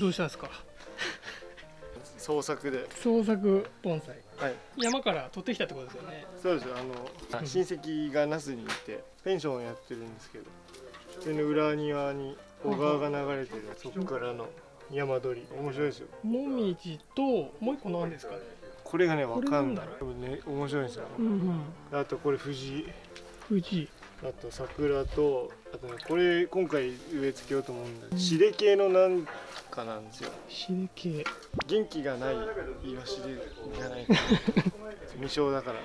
どうしたんですか？創作で。創作盆栽。はい。山から取ってきたってことですよね。そうですよ。あの親戚が那須にいてペンションをやってるんですけどそれの裏庭に小川が流れてるそこからの山鳥。り面白いですよ。もみじともう一個何ですかね？これがねわかんない。こ多分ね面白いんですよ。うんうん。あとこれ藤富士あと桜とあとねこれ今回植え付けようと思うんでシレ系のなんかなんですよ。シレ系。元気がないイワシでじゃないか。な 未生だから。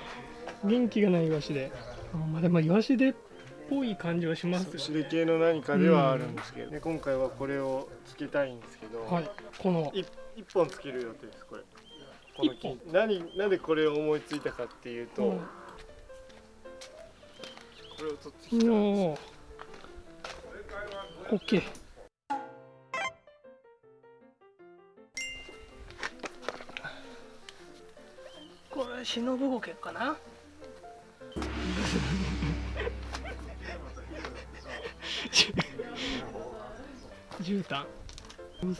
元気がないイワシで。あまあでもイワシでっぽい感じはしますよ。シレ系の何かではあるんですけど、で今回はこれをつけたいんですけど、はい。この。い一本つける予定ですこれ。この木。一何なんでこれを思いついたかっていうと、うんこれを取ってきたおーオッケーこれ忍ぶゴケかな。絨毯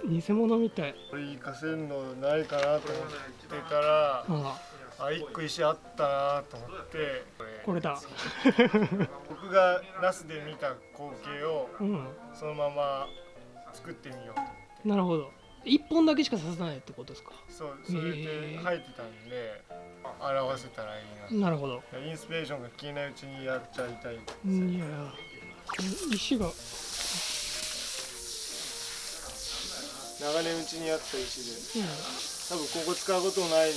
偽物みたい。これ活かせるのないかなと思ってたらああ一個石あったなと思ってこれだ。僕がナスで見た光景をうん。そのまま作ってみようと。なるほど。一本だけしか刺さないってことですか？そうそれで生えてたんで表せたらいいななるほど。インスピレーションが消えないうちにやっちゃいたいいや石が。長年うちにあった石で。うん。多分ここ使うこともないんで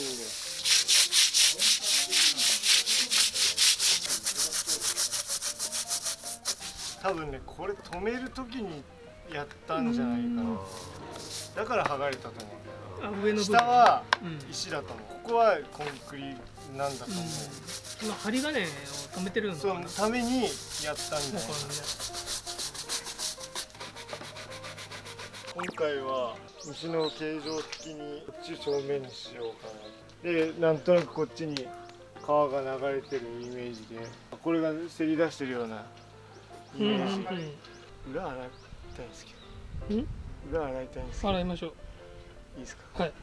多分ねこれ止める時にやったんじゃないかな。だから剥がれたと思あ上うの部分。下はうん石だと思う。ここはコンクリなんだと思う、今針金を止めてるのかそなのためにやったんじゃないかな今回は虫の形状的にこっち正面にしようかな。でなんとなくこっちに川が流れてるイメージでこれがせり出してるようなイうん裏洗いたいんですけうんど。裏洗いたいんですけど。洗いましょう。いい。ですかはい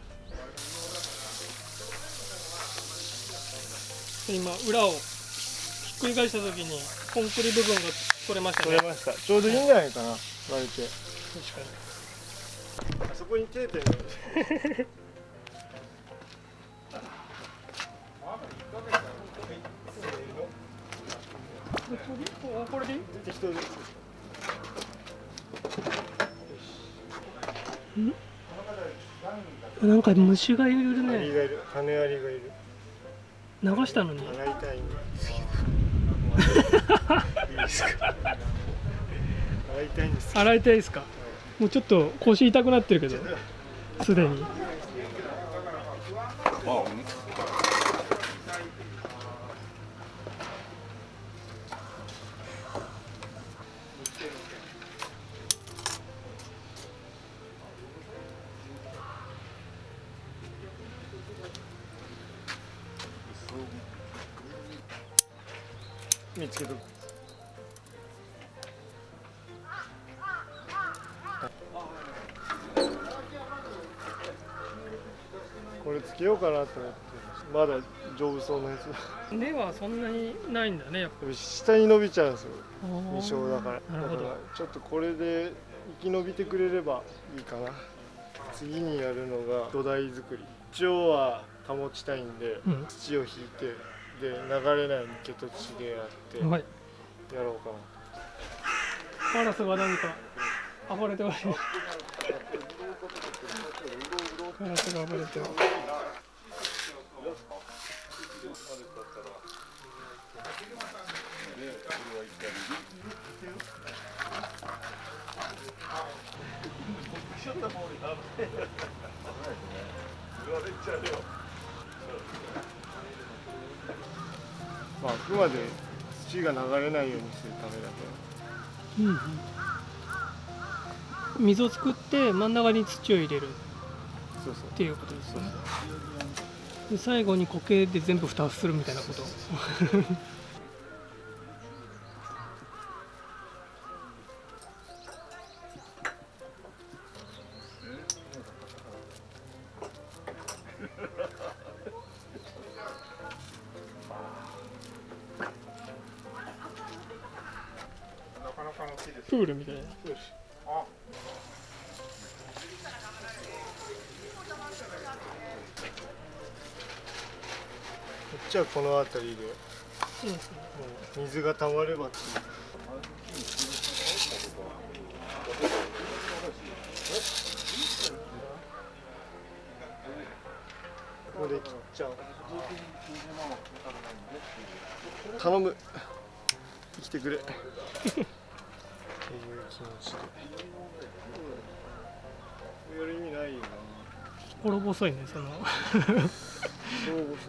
今裏をひっくり返した時にコンクリ部分が取れましたね。取れました。ちょうどいいんじゃないかな割れて確かあそこに手でにこれで？なんか虫がいるね。がいる羽アリがいる。流したのに。洗いたいんですけど。いいですか洗いたいんです。洗いたいですか？もうちょっと腰痛くなってるけど。すでに見つけとくこれつけようかなと思ってまだ丈夫そうなやつ。根はそんなにないんだねやっでも下に伸びちゃうんですよぱ未生だから。なるほど。だからちょっとこれで生き延びてくれればいいかな。次にやるのが土台作り。土をは保ちたいんで、うん。土を引いてで流れない抜け土地でやってはい。やろうかなカラスが何か暴れてます。ねカラスが暴れてる まあ、あくまで土が流れないようにするためだけ。うんうん。水を作って真ん中に土を入れる。そうそう。っていうことですね。で最後に苔で全部蓋をするみたいなことプールみたいな。こっちはこの辺りで。そうですねもう水が溜まればっていう。ここで切っちゃう。頼む。生きてくれ。っていう気持ちでやる意味ないよな心細いねその。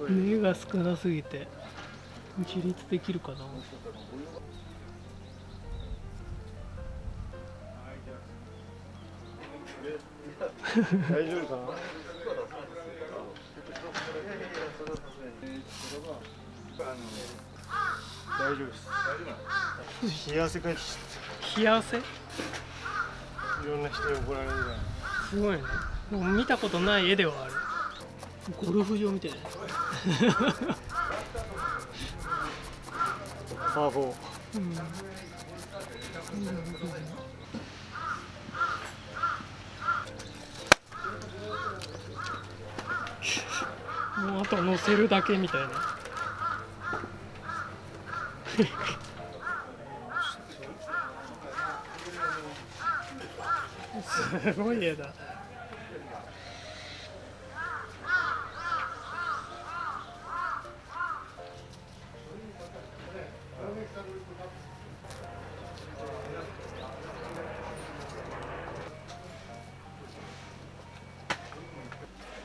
根が少なすぎて自立できるかな大丈夫かな大丈夫です。冷や汗かいてき冷や汗ちゃったいろんな人に怒られるんじゃないすごいね。でも見たことない絵ではある。ゴルフ場みたいなパー4うん。もうあと乗せるだけみたいなすごい絵だ。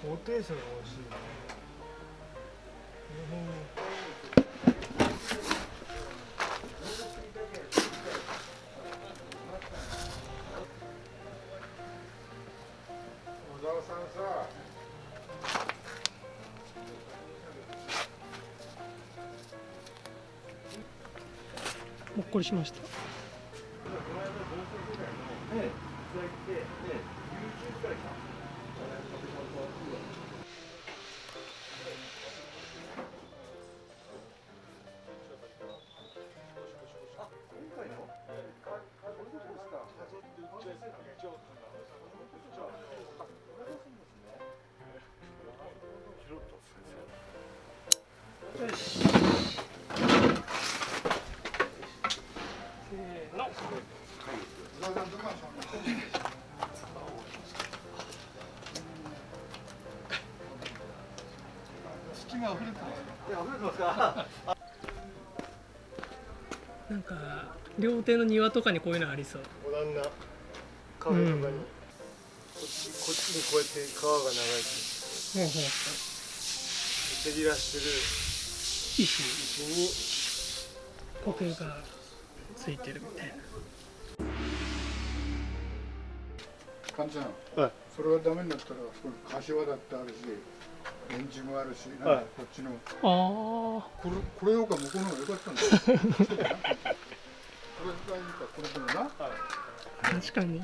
高低差が欲しいほっこりしました。料亭の庭とかにこういうのありそう。モダンなカフェとかに、うん。こっちこっちにこうやって川が流れてほうほうせり出してる石石に苔がついてるみたいな。かんちゃん。はい。それがダメになったらそこに柏だってあるしレンジもあるし、なんかはいこっちの。あこれこれよりか向こうの方が良かったんだよ 確かに。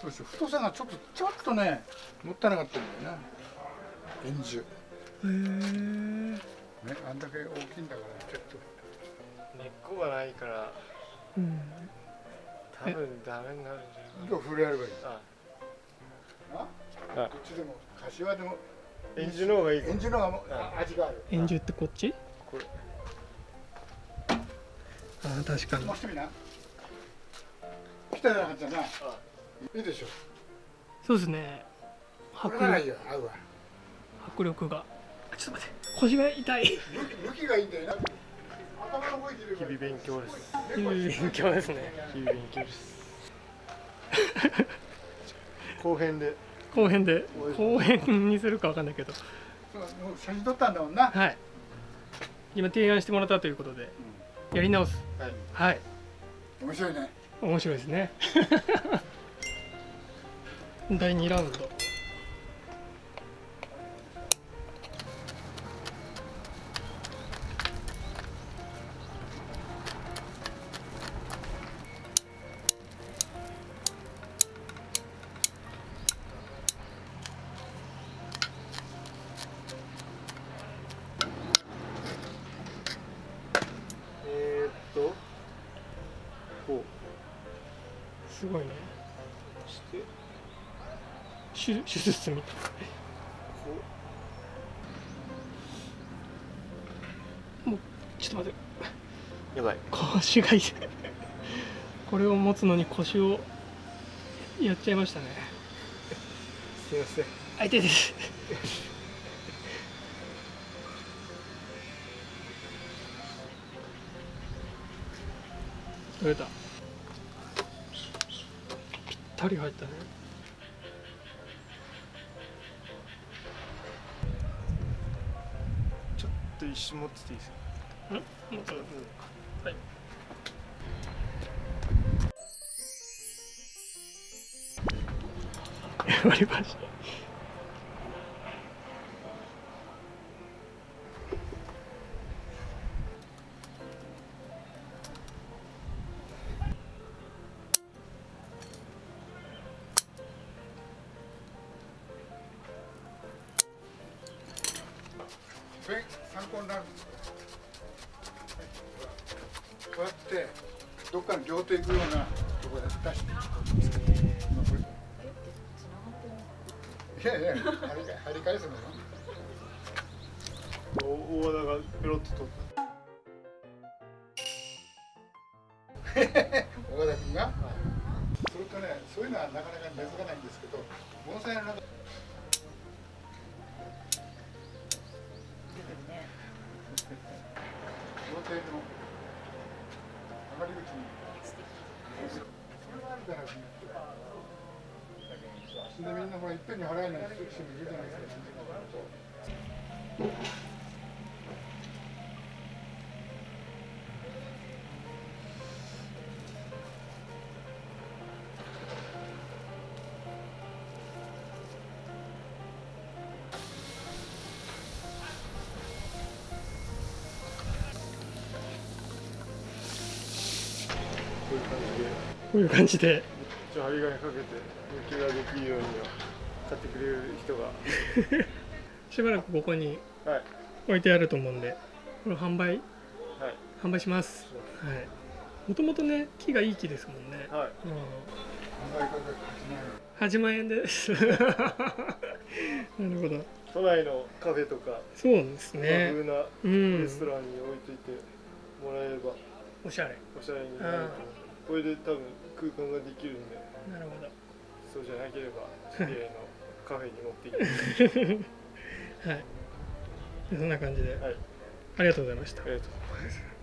そうですよ太さがちょっとちょっとねもったいなかったんだよな円柱。へえねあんだけ大きいんだからちょっと。根っこがないからうん。多分ダメになるんじゃないどう触れ合えばいいあなはいこっちでも柏でも。エンジンの方がいいか円柱の方が味がある。円柱ってこっち？これ。あー確かに。もうしてみな。来たじゃなかったな。いいでしょ。そうですね。こ迫れならいいよ合うわ。迫力が。あちょっと待って。腰が痛い。向きがいいんだよな。日々勉強です。いい勉強ですね。日々勉強です。後編で。後編で。後編にするかわかんないけど。写真撮ったんだもんな。はい。今提案してもらったということでやり直す。はい。はい。面白いね。面白いですね。第2ラウンドすごいね。して手手術みたい。こもうちょっと待って。うやばい。腰が痛いこれを持つのに腰をやっちゃいましたね。すいません。あ痛いです。取れた。ぴったり入ったね。ちょっと一瞬持ってていいですか？ん。もうちょっと。はい。割り箸これ参考になるこうやってどっかに両手行くようなところで出していやいや張り返すのよ大和田がペロッと取っ大和田君がそれとねそういうのはなかなか根付かないんですけど盆栽の中でみんなほらいっぺんに払えない人もいるじゃないですかこういう感じで。こういう感じで一応針金かけて抜きができるようには買ってくれる人が。しばらくここにはい。置いてあると思うんでこれ販売はい。販売します。はい。もともとね木がいい木ですもんね、はい。うん、考え方が8万円。8万円です。なるほど。都内のカフェとかそうです和ね風なうん。レストランに置いといてもらえれば。おしゃれ。おしゃれになると思うこれで多分空間ができるんでなるほど。そうじゃなければ 知り合いのカフェに持って行って。はい。そんな感じで。はい。ありがとうございました。ありがとうございます